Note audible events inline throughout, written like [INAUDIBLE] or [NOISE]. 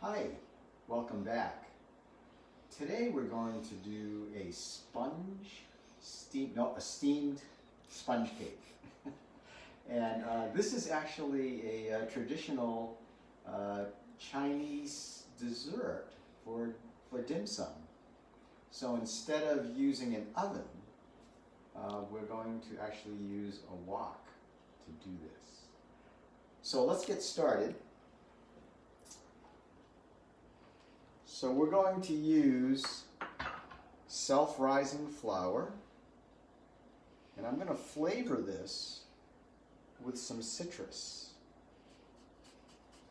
Hi, welcome back. Today we're going to do a sponge, steam, no, a steamed sponge cake. [LAUGHS] and uh, this is actually a, a traditional uh, Chinese dessert for, for dim sum. So instead of using an oven, uh, we're going to actually use a wok to do this. So let's get started. So we're going to use self-rising flour and I'm going to flavor this with some citrus.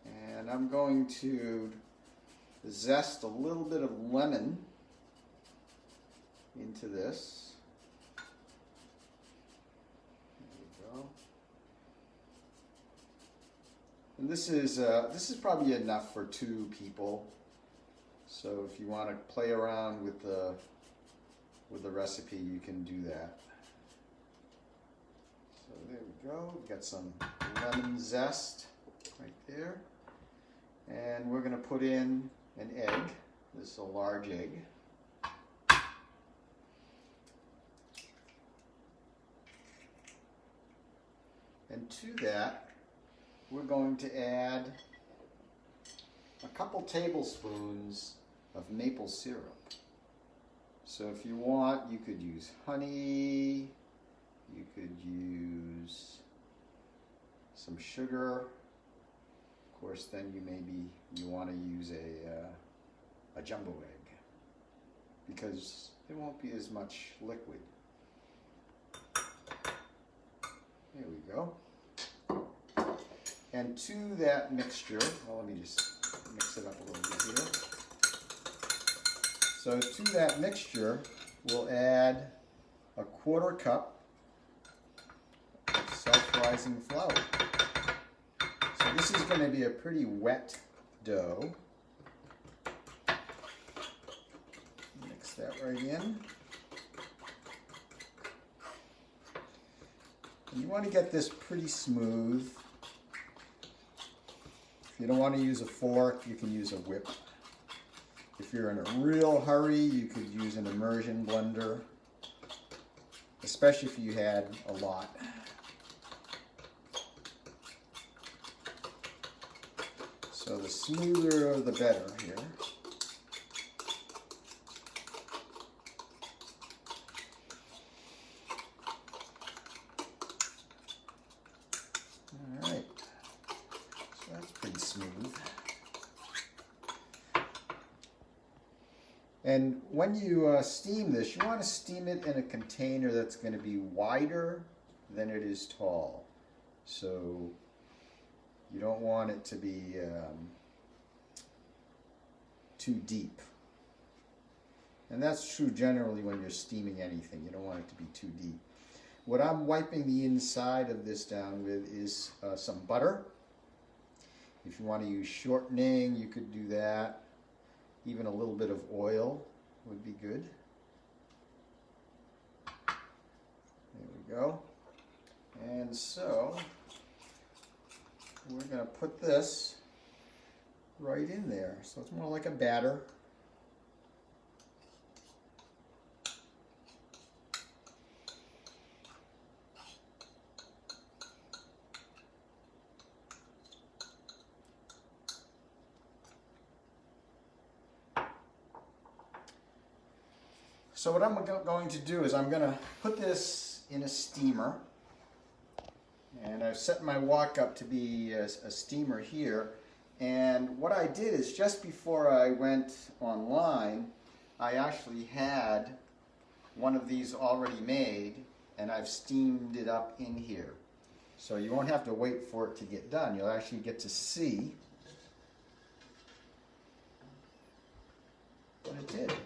And I'm going to zest a little bit of lemon into this. There go. And this is uh, this is probably enough for two people. So if you want to play around with the with the recipe, you can do that. So there we go. We've got some lemon zest right there. And we're going to put in an egg. This is a large egg. And to that, we're going to add a couple tablespoons of maple syrup. So if you want, you could use honey, you could use some sugar. Of course, then you maybe you want to use a, uh, a jumbo egg because there won't be as much liquid. There we go. And to that mixture, well, let me just mix it up a little bit here. So to that mixture, we'll add a quarter cup of self-rising flour. So this is going to be a pretty wet dough. Mix that right in. And you want to get this pretty smooth. If you don't want to use a fork, you can use a whip. If you're in a real hurry, you could use an immersion blender, especially if you had a lot. So the smoother, the better here. All right, so that's pretty smooth. And when you uh, steam this, you want to steam it in a container that's going to be wider than it is tall. So you don't want it to be um, too deep. And that's true generally when you're steaming anything. You don't want it to be too deep. What I'm wiping the inside of this down with is uh, some butter. If you want to use shortening, you could do that. Even a little bit of oil would be good. There we go. And so we're going to put this right in there. So it's more like a batter. So what I'm going to do is I'm going to put this in a steamer. And I've set my wok up to be a, a, steamer here. And what I did is just before I went online, I actually had one of these already made and I've steamed it up in here. So you won't have to wait for it to get done. You'll actually get to see what it did.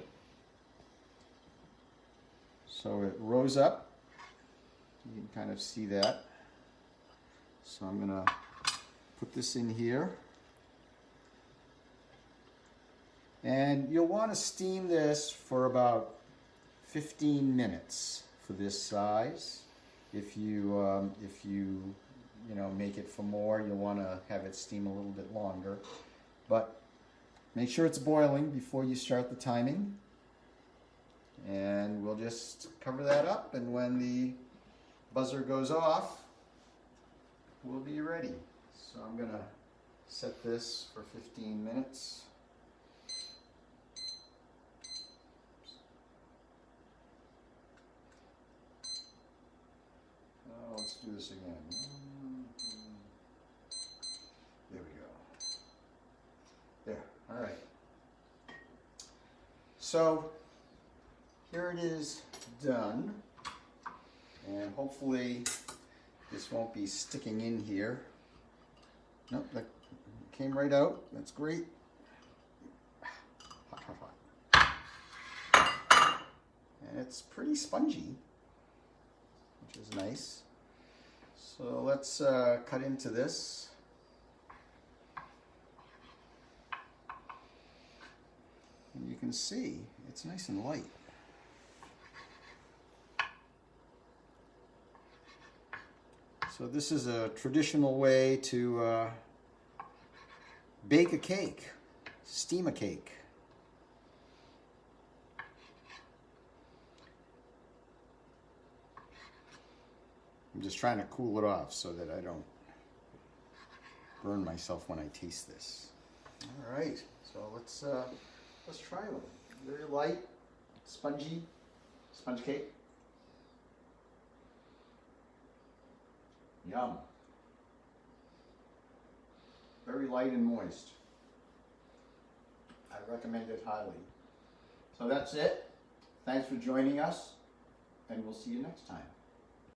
So it rose up. You can kind of see that. So I'm going to put this in here. And you'll want to steam this for about 15 minutes for this size. If you, um, if you, you know, make it for more, you'll want to have it steam a little bit longer. But make sure it's boiling before you start the timing. And we'll just cover that up and when the buzzer goes off, we'll be ready. So I'm gonna set this for 15 minutes. Oh, let's do this again. There we go. There, all right. So here it is done. And hopefully this won't be sticking in here. Nope, that came right out. That's great. Hot, hot, hot. And it's pretty spongy, which is nice. So let's uh, cut into this. And you can see it's nice and light. So this is a traditional way to uh, bake a cake, steam a cake. I'm just trying to cool it off so that I don't burn myself when I taste this. All right, so let's uh, let's try one. Very light, spongy, sponge cake. Yum. Very light and moist. I recommend it highly. So that's it. Thanks for joining us, and we'll see you next time.